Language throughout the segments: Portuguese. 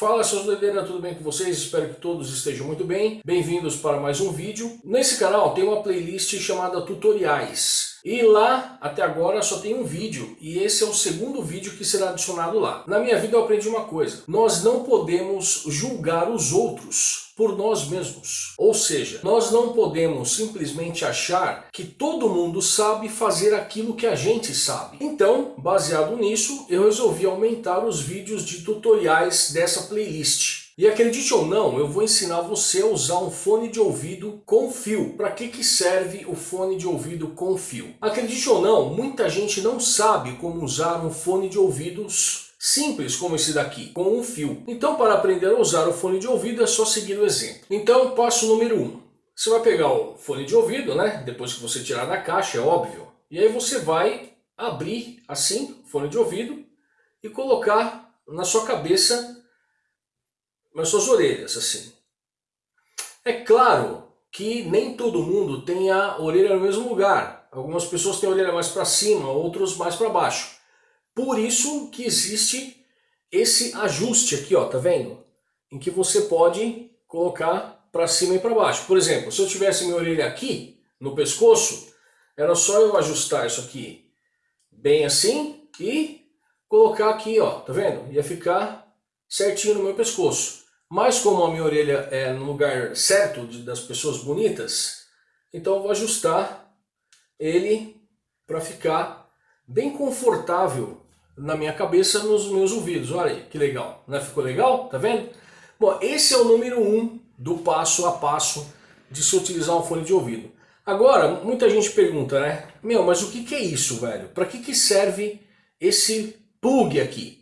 Fala seus doideiras, tudo bem com vocês? Espero que todos estejam muito bem. Bem-vindos para mais um vídeo. Nesse canal tem uma playlist chamada Tutoriais. E lá, até agora, só tem um vídeo, e esse é o segundo vídeo que será adicionado lá. Na minha vida eu aprendi uma coisa, nós não podemos julgar os outros por nós mesmos. Ou seja, nós não podemos simplesmente achar que todo mundo sabe fazer aquilo que a gente sabe. Então, baseado nisso, eu resolvi aumentar os vídeos de tutoriais dessa playlist. E acredite ou não, eu vou ensinar você a usar um fone de ouvido com fio. Para que, que serve o fone de ouvido com fio? Acredite ou não, muita gente não sabe como usar um fone de ouvidos simples como esse daqui, com um fio. Então para aprender a usar o fone de ouvido é só seguir o exemplo. Então passo número 1. Um. Você vai pegar o fone de ouvido, né? depois que você tirar da caixa, é óbvio. E aí você vai abrir assim, o fone de ouvido, e colocar na sua cabeça nas suas orelhas, assim. É claro que nem todo mundo tem a orelha no mesmo lugar. Algumas pessoas têm a orelha mais para cima, outros mais para baixo. Por isso que existe esse ajuste aqui, ó, tá vendo? Em que você pode colocar para cima e para baixo. Por exemplo, se eu tivesse minha orelha aqui, no pescoço, era só eu ajustar isso aqui bem assim e colocar aqui, ó, tá vendo? Ia ficar certinho no meu pescoço. Mas como a minha orelha é no lugar certo das pessoas bonitas, então eu vou ajustar ele para ficar bem confortável na minha cabeça, nos meus ouvidos. Olha aí, que legal. Não é? Ficou legal? Tá vendo? Bom, esse é o número um do passo a passo de se utilizar um fone de ouvido. Agora, muita gente pergunta, né? Meu, mas o que, que é isso, velho? Para que, que serve esse plug aqui?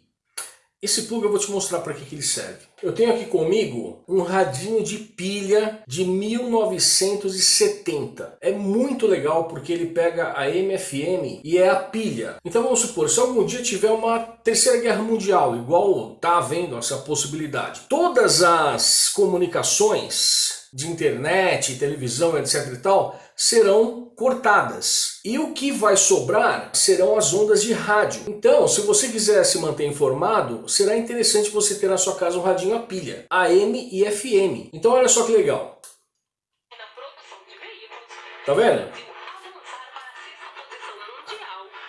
Esse plug eu vou te mostrar para que, que ele serve. Eu tenho aqui comigo um radinho de pilha de 1970. É muito legal porque ele pega a MFM e é a pilha. Então vamos supor, se algum dia tiver uma terceira guerra mundial, igual tá havendo essa possibilidade, todas as comunicações de internet, televisão, etc e tal, serão cortadas. E o que vai sobrar serão as ondas de rádio. Então, se você quiser se manter informado, será interessante você ter na sua casa um radinho a pilha, AM e FM. Então olha só que legal. Tá vendo?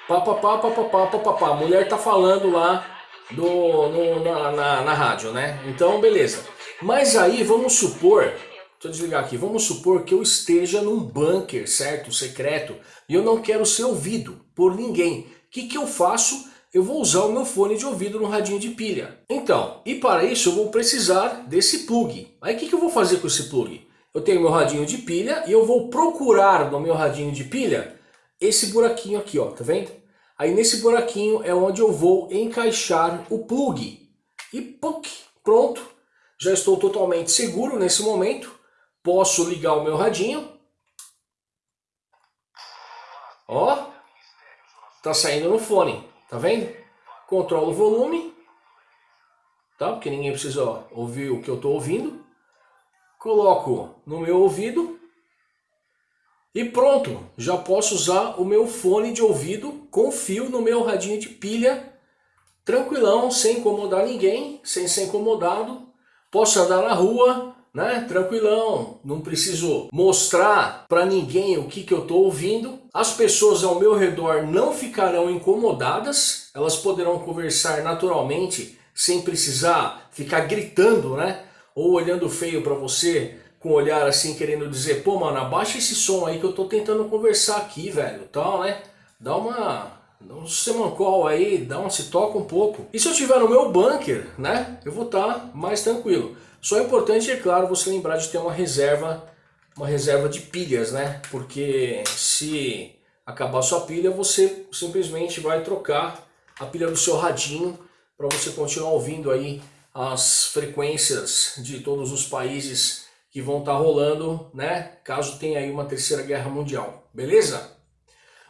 Pá, pá, pá, pá, pá, pá, pá, pá. A mulher tá falando lá do, no, na, na, na rádio, né? Então, beleza. Mas aí, vamos supor Deixa eu desligar aqui. Vamos supor que eu esteja num bunker, certo? Secreto. E eu não quero ser ouvido por ninguém. O que, que eu faço? Eu vou usar o meu fone de ouvido no radinho de pilha. Então, e para isso eu vou precisar desse plug. Aí o que, que eu vou fazer com esse plug? Eu tenho meu radinho de pilha e eu vou procurar no meu radinho de pilha esse buraquinho aqui, ó, tá vendo? Aí nesse buraquinho é onde eu vou encaixar o plug. E puc, pronto. Já estou totalmente seguro nesse momento posso ligar o meu radinho. Ó, tá saindo no fone, tá vendo? Controlo o volume, tá? Porque ninguém precisa ouvir o que eu estou ouvindo. Coloco no meu ouvido e pronto, já posso usar o meu fone de ouvido com fio no meu radinho de pilha, tranquilão, sem incomodar ninguém, sem ser incomodado. Posso andar na rua, né? Tranquilão, não preciso mostrar para ninguém o que, que eu estou ouvindo. As pessoas ao meu redor não ficarão incomodadas, elas poderão conversar naturalmente, sem precisar ficar gritando, né? Ou olhando feio para você, com um olhar assim, querendo dizer, pô, mano, abaixa esse som aí que eu tô tentando conversar aqui, velho, tal, né? Dá uma... Dá um semancol aí, dá um se toca um pouco. E se eu estiver no meu bunker, né? Eu vou estar tá mais tranquilo. Só é importante, é claro, você lembrar de ter uma reserva, uma reserva de pilhas, né? Porque se acabar sua pilha, você simplesmente vai trocar a pilha do seu radinho para você continuar ouvindo aí as frequências de todos os países que vão estar tá rolando, né? Caso tenha aí uma terceira guerra mundial, beleza?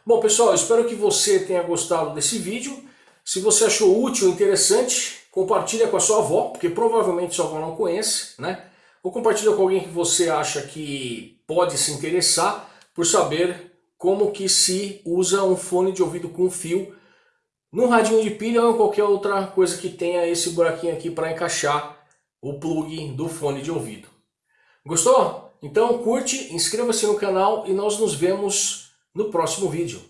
Bom pessoal, espero que você tenha gostado desse vídeo. Se você achou útil, interessante, compartilha com a sua avó, porque provavelmente sua avó não conhece, né? Ou compartilha com alguém que você acha que pode se interessar por saber como que se usa um fone de ouvido com fio num radinho de pilha ou em qualquer outra coisa que tenha esse buraquinho aqui para encaixar o plug do fone de ouvido. Gostou? Então curte, inscreva-se no canal e nós nos vemos no próximo vídeo.